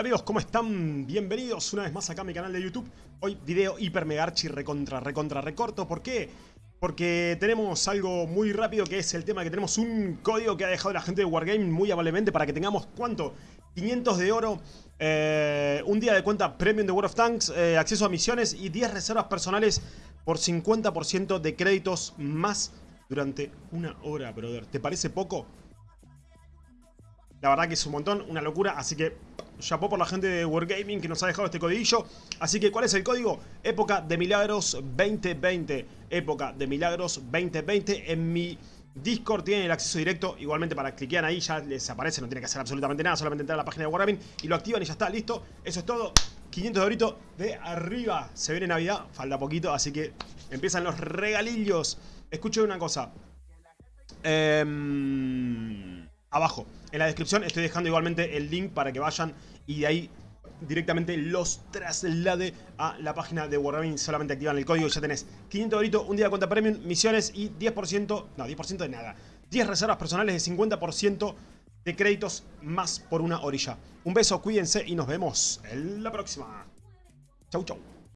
Amigos, ¿cómo están? Bienvenidos una vez más acá a mi canal de YouTube Hoy video hiper mega archi recontra recontra recorto ¿Por qué? Porque tenemos algo muy rápido que es el tema que tenemos un código que ha dejado la gente de Wargame muy amablemente para que tengamos ¿cuánto? 500 de oro, eh, un día de cuenta premium de World of Tanks, eh, acceso a misiones y 10 reservas personales por 50% de créditos más durante una hora, brother. ¿Te parece poco? La verdad que es un montón, una locura, así que chapó por la gente de Wargaming que nos ha dejado este codiguillo. Así que, ¿cuál es el código? Época de Milagros 2020. Época de Milagros 2020. En mi Discord tienen el acceso directo. Igualmente para cliquear ahí ya les aparece, no tiene que hacer absolutamente nada. Solamente entrar a la página de Wargaming y lo activan y ya está, listo. Eso es todo. 500 de de arriba. Se viene Navidad, falta poquito, así que empiezan los regalillos. Escuchen una cosa. Eh abajo. En la descripción estoy dejando igualmente el link para que vayan y de ahí directamente los traslade a la página de Wargaming. Solamente activan el código y ya tenés 500 doritos, un día de cuenta premium, misiones y 10%, no, 10% de nada. 10 reservas personales de 50% de créditos más por una orilla. Un beso, cuídense y nos vemos en la próxima. Chau, chau.